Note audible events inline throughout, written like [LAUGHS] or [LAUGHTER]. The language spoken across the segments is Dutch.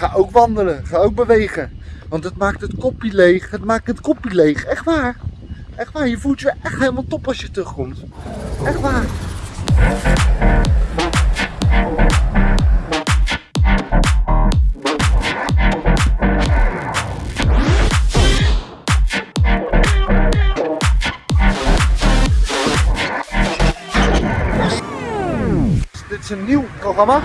Ga ook wandelen, ga ook bewegen. Want het maakt het kopje leeg, het maakt het kopje leeg. Echt waar. Echt waar, je voelt je echt helemaal top als je terugkomt. Echt waar. Dit is een nieuw programma.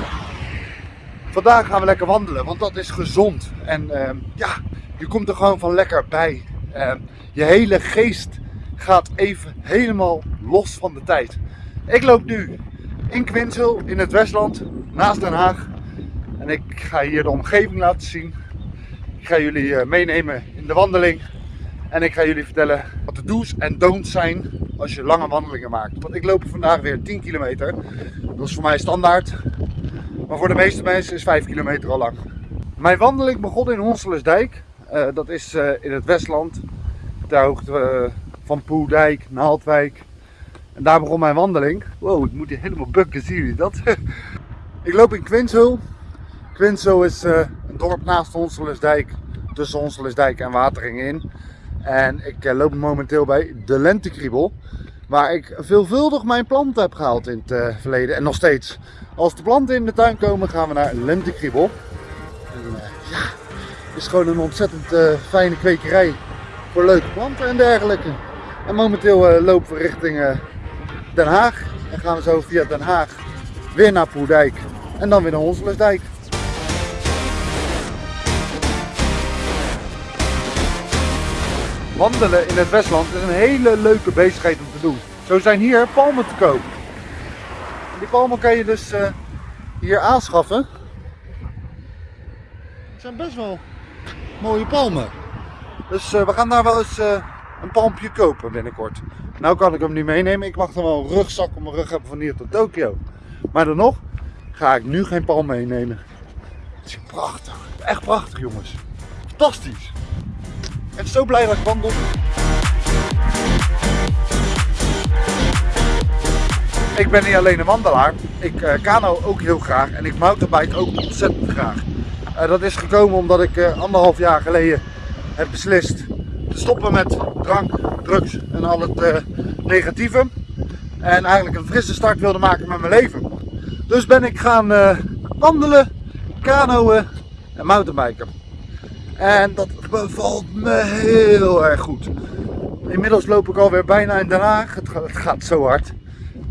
Vandaag gaan we lekker wandelen, want dat is gezond. En ehm, ja, je komt er gewoon van lekker bij. Ehm, je hele geest gaat even helemaal los van de tijd. Ik loop nu in Quinsel in het Westland, naast Den Haag. En ik ga hier de omgeving laten zien. Ik ga jullie eh, meenemen in de wandeling. En ik ga jullie vertellen wat de do's en don'ts zijn als je lange wandelingen maakt. Want ik loop vandaag weer 10 kilometer. Dat is voor mij standaard. Maar voor de meeste mensen is 5 kilometer al lang. Mijn wandeling begon in Honselersdijk. Uh, dat is uh, in het Westland. Ter hoogte uh, van Poeldijk, Naaldwijk. En daar begon mijn wandeling. Wow, ik moet hier helemaal bukken, zien jullie dat? [LAUGHS] ik loop in Quinshul. Quinshul is een dorp naast Honselersdijk. Tussen Honselersdijk en Wateringen in. En ik loop momenteel bij de Lentekriebel. Waar ik veelvuldig mijn planten heb gehaald in het verleden. En nog steeds. Als de planten in de tuin komen, gaan we naar Lentekriebel. En uh, ja, is gewoon een ontzettend uh, fijne kwekerij voor leuke planten en dergelijke. En momenteel lopen we richting Den Haag. En gaan we zo via Den Haag weer naar Poerdijk. En dan weer naar Honselersdijk. Wandelen in het Westland is een hele leuke bezigheid om te doen. Zo zijn hier palmen te koop. Die palmen kan je dus uh, hier aanschaffen. Het zijn best wel mooie palmen. Dus uh, we gaan daar wel eens uh, een palmpje kopen binnenkort. Nou kan ik hem niet meenemen. Ik mag dan wel een rugzak op mijn rug hebben van hier tot Tokio. Maar dan nog ga ik nu geen palm meenemen. Het is prachtig. Echt prachtig jongens. Fantastisch. Ben zo blij dat ik wandel. Ik ben niet alleen een wandelaar, ik uh, kano ook heel graag en ik mountainbike ook ontzettend graag. Uh, dat is gekomen omdat ik uh, anderhalf jaar geleden heb beslist te stoppen met drank, drugs en al het negatieve. En eigenlijk een frisse start wilde maken met mijn leven. Dus ben ik gaan wandelen, kanoën en mountainbiken. En dat bevalt me heel erg goed. Inmiddels loop ik alweer bijna in Den Haag. Het gaat, zo hard.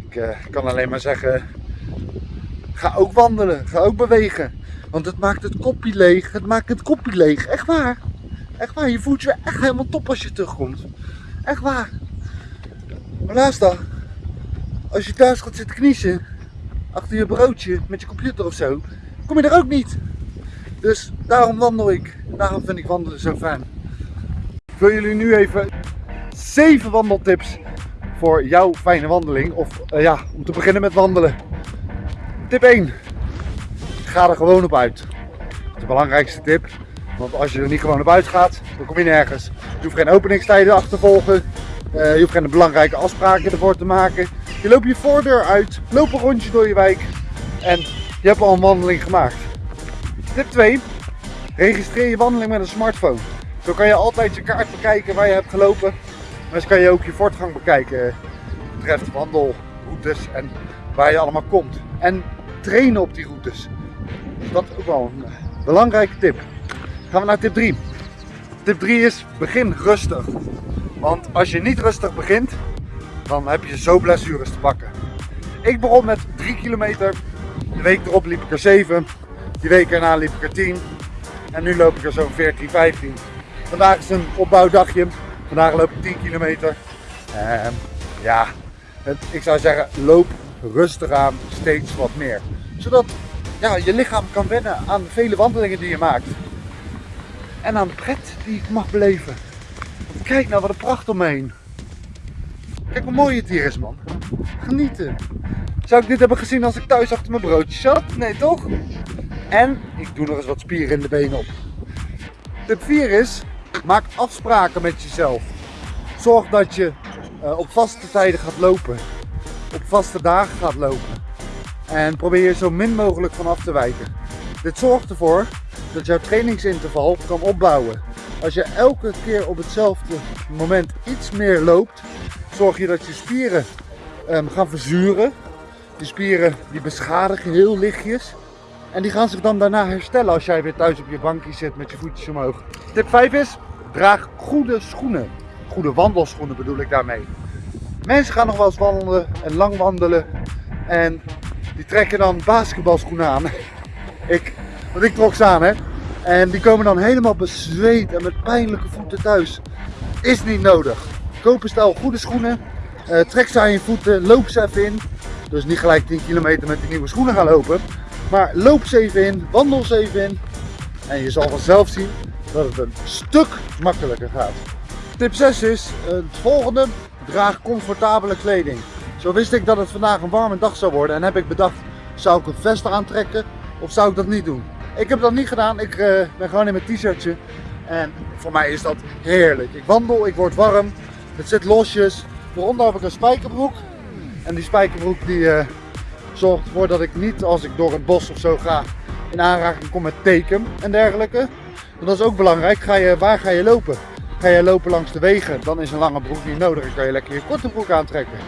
Ik uh, kan alleen maar zeggen, ga ook wandelen, ga ook bewegen. Want het maakt het kopje leeg, het maakt het kopje leeg. Echt waar. Echt waar, je voelt je echt helemaal top als je terugkomt. Echt waar. Maar laatst dan, als je thuis gaat zitten kniezen, achter je broodje met je computer of zo, kom je er ook niet. Dus daarom wandel ik. Daarom vind ik wandelen zo fijn. Ik wil jullie nu even 7 wandeltips voor jouw fijne wandeling. Of uh, ja, om te beginnen met wandelen. Tip 1. Ga er gewoon op uit. Dat is de belangrijkste tip. Want als je er niet gewoon op uit gaat, dan kom je nergens. Je hoeft geen openingstijden achter te volgen. Uh, je hoeft geen belangrijke afspraken ervoor te maken. Je loopt je voordeur uit, loop een rondje door je wijk en je hebt al een wandeling gemaakt. Tip 2. Registreer je wandeling met een smartphone. Zo kan je altijd je kaart bekijken waar je hebt gelopen maar zo kan je ook je voortgang bekijken betreft wandelroutes en waar je allemaal komt. En trainen op die routes. Dus dat is ook wel een eh, belangrijke tip. Gaan we naar tip 3. Tip 3 is begin rustig. Want als je niet rustig begint, dan heb je zo blessures te pakken. Ik begon met 3 kilometer. De week erop liep ik er 7. Die week erna liep ik er 10. En nu loop ik er zo'n 14, 15. Vandaag is een opbouwdagje. Vandaag loop ik 10 kilometer. En ja, het, ik zou zeggen, loop rustig aan, steeds wat meer. Zodat ja, je lichaam kan wennen aan de vele wandelingen die je maakt. En aan de pret die ik mag beleven. Kijk nou, wat een pracht omheen. Kijk hoe mooi het hier is, man. Genieten. Zou ik dit hebben gezien als ik thuis achter mijn broodje zat? Nee, toch? En ik doe nog eens wat spieren in de benen op. Tip 4 is, Maak afspraken met jezelf. Zorg dat je uh, op vaste tijden gaat lopen. Op vaste dagen gaat lopen. En probeer je zo min mogelijk van af te wijken. Dit zorgt ervoor dat jouw trainingsinterval kan opbouwen. Als je elke keer op hetzelfde moment iets meer loopt, zorg je dat je spieren um, gaan verzuren. Die spieren die beschadigen heel lichtjes. En die gaan zich dan daarna herstellen als jij weer thuis op je bankje zit met je voetjes omhoog. Tip 5 is, draag goede schoenen. Goede wandelschoenen bedoel ik daarmee. Mensen gaan nog wel eens wandelen en lang wandelen. En die trekken dan basketbalschoenen aan. [LAUGHS] ik, want ik trok ze aan hè. En die komen dan helemaal bezweet en met pijnlijke voeten thuis. Is niet nodig. Koop een stel goede schoenen. Uh, trek ze aan je voeten. Loop ze even in. Dus niet gelijk 10 kilometer met die nieuwe schoenen gaan lopen. Maar loop ze even in. Wandel ze even in. En je zal vanzelf zien dat het een stuk makkelijker gaat. Tip 6 is het volgende. Draag comfortabele kleding. Zo wist ik dat het vandaag een warme dag zou worden en heb ik bedacht, zou ik een vest aantrekken of zou ik dat niet doen? Ik heb dat niet gedaan, ik uh, ben gewoon in mijn t-shirtje en voor mij is dat heerlijk. Ik wandel, ik word warm, het zit losjes, daaronder heb ik een spijkerbroek en die spijkerbroek die uh, zorgt ervoor dat ik niet als ik door het bos of zo ga in aanraking kom met teken en dergelijke. Dat is ook belangrijk, ga je, waar ga je lopen? Ga je lopen langs de wegen, dan is een lange broek niet nodig. Dan kan je lekker je korte broek aantrekken.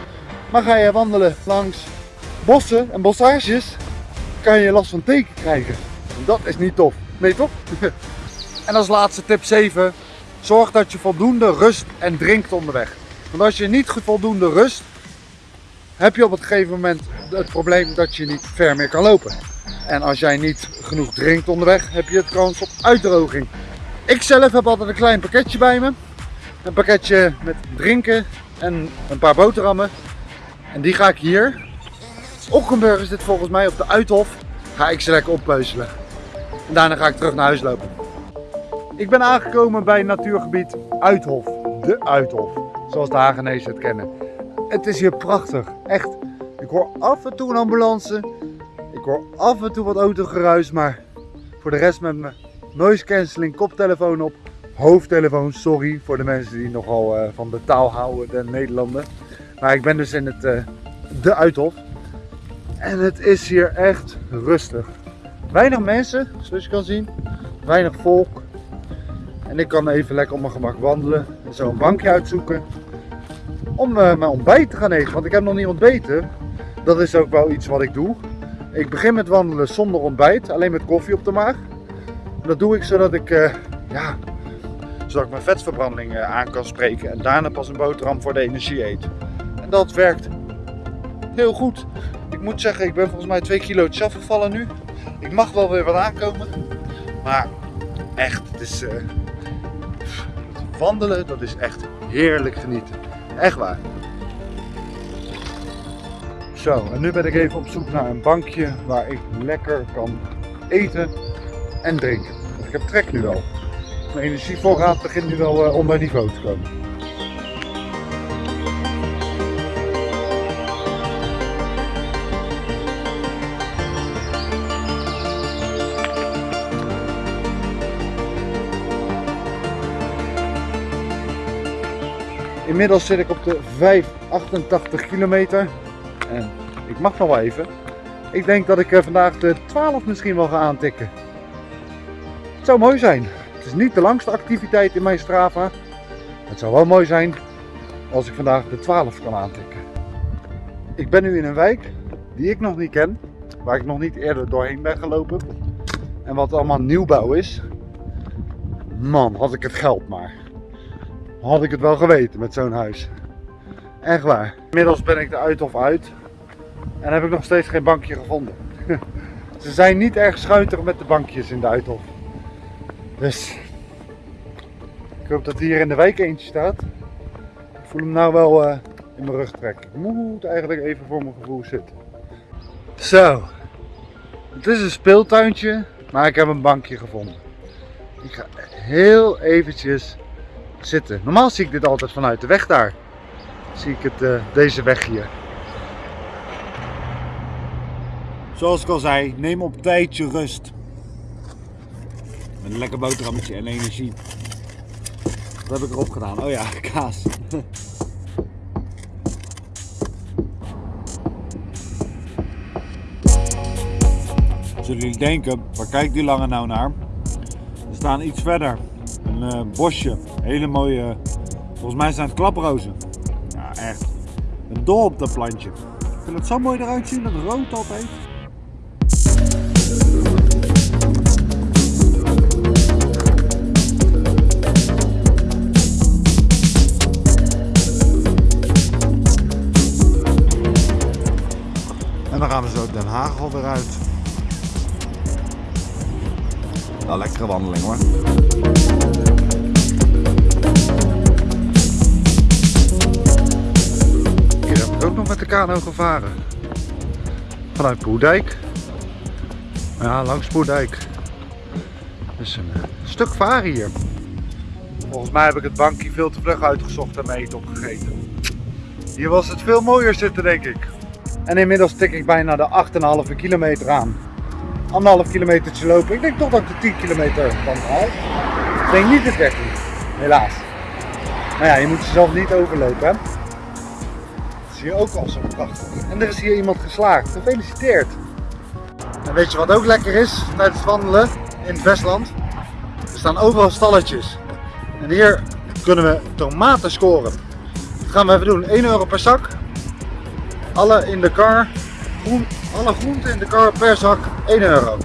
Maar ga je wandelen langs bossen en bossages, kan je last van teken krijgen. Dat is niet tof. Nee toch? [LAUGHS] en als laatste tip 7. Zorg dat je voldoende rust en drinkt onderweg. Want als je niet voldoende rust, heb je op het gegeven moment het probleem dat je niet ver meer kan lopen. En als jij niet genoeg drinkt onderweg, heb je het kans op uitdroging. Ik zelf heb altijd een klein pakketje bij me. Een pakketje met drinken en een paar boterhammen. En die ga ik hier, Ockenburg is dit volgens mij, op de Uithof, ga ik ze lekker oppeuzelen. En daarna ga ik terug naar huis lopen. Ik ben aangekomen bij natuurgebied Uithof. De Uithof, zoals de Hagenezen het kennen. Het is hier prachtig, echt. Ik hoor af en toe een ambulance. Ik hoor af en toe wat autogeruis, maar voor de rest met mijn noise cancelling koptelefoon op. Hoofdtelefoon, sorry voor de mensen die nogal uh, van de taal houden, de Nederlanden. Maar ik ben dus in het, uh, de Uithof. En het is hier echt rustig. Weinig mensen, zoals je kan zien. Weinig volk. En ik kan even lekker op mijn gemak wandelen. En zo een bankje uitzoeken. Om uh, mijn ontbijt te gaan eten. Want ik heb nog niet ontbeten. Dat is ook wel iets wat ik doe. Ik begin met wandelen zonder ontbijt. Alleen met koffie op de maag. Dat doe ik zodat ik, uh, ja, zodat ik mijn vetverbranding uh, aan kan spreken. En daarna pas een boterham voor de energie eet. En dat werkt heel goed. Ik moet zeggen, ik ben volgens mij 2 kilo afgevallen nu. Ik mag wel weer wat aankomen. Maar echt, het is... Wandelen, dat is echt heerlijk genieten. Echt waar. Zo, en nu ben ik even op zoek naar een bankje waar ik lekker kan eten en drinken. ik heb trek nu wel. Mijn energievoorraad begint nu wel uh, onder niveau te komen. Inmiddels zit ik op de 588 kilometer. En ik mag nog wel even. Ik denk dat ik eh, vandaag de 12 misschien wel ga aantikken. Het zou mooi zijn. Het is niet de langste activiteit in mijn Strava. Het zou wel mooi zijn als ik vandaag de 12 kan aantikken. Ik ben nu in een wijk die ik nog niet ken. Waar ik nog niet eerder doorheen ben gelopen. En wat allemaal nieuwbouw is. Man, had ik het geld maar. Had ik het wel geweten met zo'n huis. Echt waar. Inmiddels ben ik de Uithof uit. En heb ik nog steeds geen bankje gevonden. [LAUGHS] Ze zijn niet erg schuiterig met de bankjes in de Uithof. Dus ik hoop dat hier in de wijk eentje staat. Ik voel hem nou wel uh, in mijn rug trekken. Ik moet eigenlijk even voor mijn gevoel zitten. Zo. Het is een speeltuintje, maar ik heb een bankje gevonden. Ik ga heel eventjes zitten. Normaal zie ik dit altijd vanuit de weg daar. Zie ik het, uh, deze weg hier. Zoals ik al zei, neem op tijd je rust. Met een lekker boterhammetje en energie. Wat heb ik erop gedaan? Oh ja, [LAUGHS] kaas. Zullen jullie denken, waar kijkt die lange nou naar? We staan iets verder. Een eh, bosje. Hele mooie, volgens mij zijn het klaprozen. Ja, echt. Ben dol op dat plantje. Ik vind het zo mooi eruit zien, dat rood altijd. En dan gaan we zo Den Haag alweer uit. Nou, lekkere wandeling hoor. Kano gevaren. Vanuit Poerdijk. Ja, langs Poerdijk. Dus een eh, stuk varen hier. Volgens mij heb ik het bankje veel te vlug uitgezocht en mee opgegeten. Hier was het veel mooier zitten denk ik. En inmiddels tik ik bijna de 8,5 kilometer aan. Anderhalf kilometertje lopen. Ik denk toch dat ik de 10 kilometer kan halen. Ik denk niet de 13. Helaas. Maar ja, je moet jezelf niet overlopen hè. Je ook al zo prachtig. En er is hier iemand geslaagd. Gefeliciteerd. En weet je wat ook lekker is tijdens het wandelen in het Westland? Er staan overal stalletjes. En hier kunnen we tomaten scoren. Dat gaan we even doen. 1 euro per zak. Alle in de kar. Groen, alle groenten in de kar per zak 1 euro.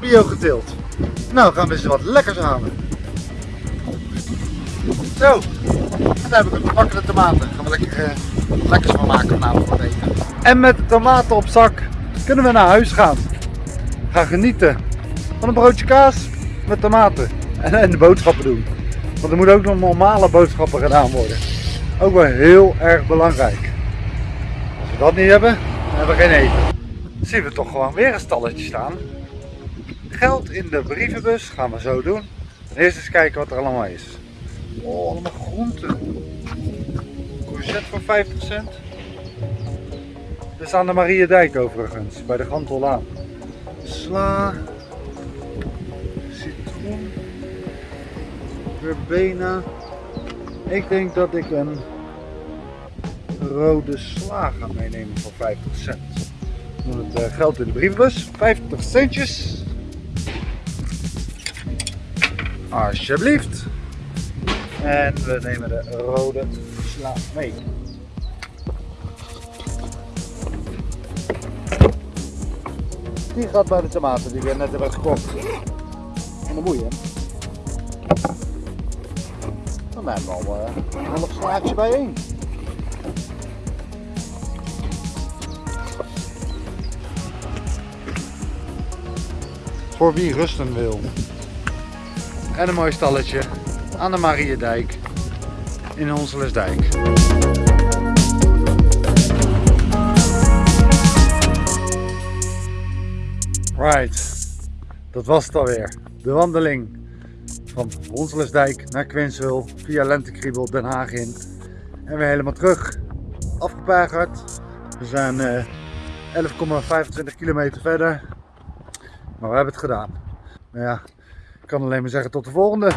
Bio geteeld. Nou gaan we eens wat lekkers halen. Zo. En dan heb ik een gebakkene tomaten. We lekker, wat lekkers van maken vanavond het eten. En met de tomaten op zak kunnen we naar huis gaan. Gaan genieten van een broodje kaas met tomaten. En, en de boodschappen doen. Want er moeten ook nog normale boodschappen gedaan worden. Ook wel heel erg belangrijk. Als we dat niet hebben, dan hebben we geen eten. Dan zien we toch gewoon weer een stalletje staan. Geld in de brievenbus gaan we zo doen. Eerst eens kijken wat er allemaal is. Oh, allemaal groenten. Courgette voor 50 cent. Dit is aan de Mariedijk overigens, bij de Gantellaan. Sla. Citroen. Verbena. Ik denk dat ik een rode sla ga meenemen voor 50 cent. Doen het eh, geld in de brievenbus. 50 centjes. Alsjeblieft. En we nemen de rode sla mee. Die gaat bij de tomaten die we net hebben gekocht. En de boeien. Dan hebben we al uh, een half slaatje bijeen. Voor wie rusten wil. En een mooi stalletje aan de Mariedijk in Honselesdijk. Right, dat was het alweer. De wandeling van Honselesdijk naar Quinswil via Lentekriebel Den Haag in. En weer helemaal terug. Afgepagerd. We zijn eh, 11,25 kilometer verder. Maar we hebben het gedaan. Nou ja, ik kan alleen maar zeggen tot de volgende.